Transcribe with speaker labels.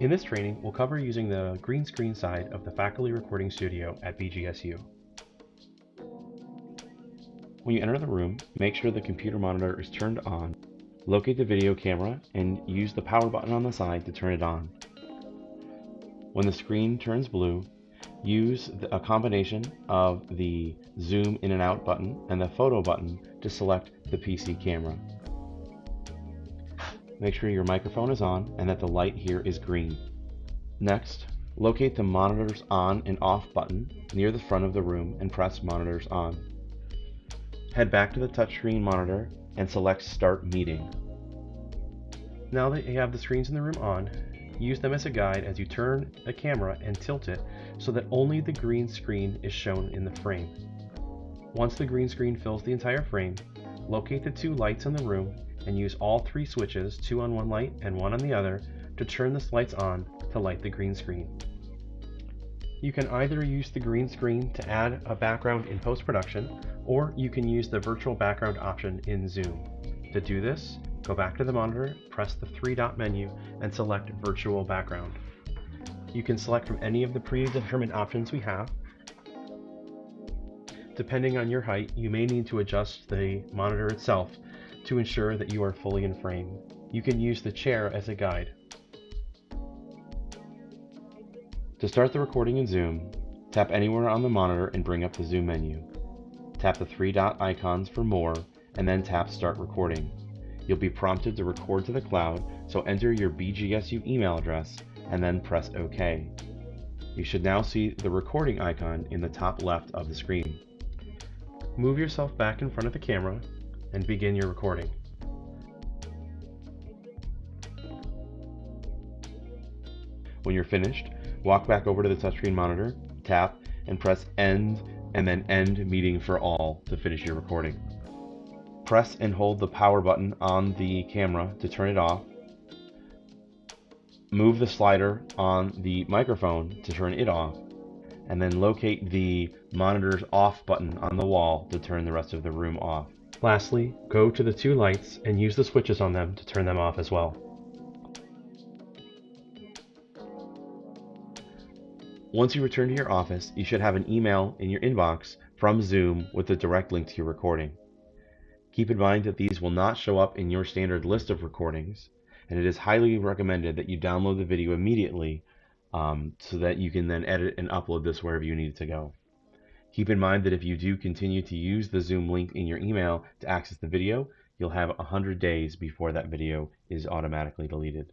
Speaker 1: In this training, we'll cover using the green screen side of the faculty recording studio at BGSU. When you enter the room, make sure the computer monitor is turned on. Locate the video camera and use the power button on the side to turn it on. When the screen turns blue, use a combination of the zoom in and out button and the photo button to select the PC camera. Make sure your microphone is on and that the light here is green. Next, locate the monitors on and off button near the front of the room and press monitors on. Head back to the touchscreen monitor and select start meeting. Now that you have the screens in the room on, use them as a guide as you turn the camera and tilt it so that only the green screen is shown in the frame. Once the green screen fills the entire frame, locate the two lights in the room and use all three switches, two on one light and one on the other, to turn the lights on to light the green screen. You can either use the green screen to add a background in post-production, or you can use the virtual background option in Zoom. To do this, go back to the monitor, press the three dot menu, and select virtual background. You can select from any of the predetermined options we have. Depending on your height, you may need to adjust the monitor itself to ensure that you are fully in frame. You can use the chair as a guide. To start the recording in Zoom, tap anywhere on the monitor and bring up the Zoom menu. Tap the three dot icons for more and then tap Start Recording. You'll be prompted to record to the cloud, so enter your BGSU email address and then press OK. You should now see the recording icon in the top left of the screen. Move yourself back in front of the camera and begin your recording. When you're finished, walk back over to the touchscreen monitor, tap, and press End and then End Meeting for All to finish your recording. Press and hold the power button on the camera to turn it off. Move the slider on the microphone to turn it off, and then locate the monitor's off button on the wall to turn the rest of the room off. Lastly, go to the two lights and use the switches on them to turn them off as well. Once you return to your office, you should have an email in your inbox from Zoom with a direct link to your recording. Keep in mind that these will not show up in your standard list of recordings, and it is highly recommended that you download the video immediately um, so that you can then edit and upload this wherever you need it to go. Keep in mind that if you do continue to use the Zoom link in your email to access the video, you'll have 100 days before that video is automatically deleted.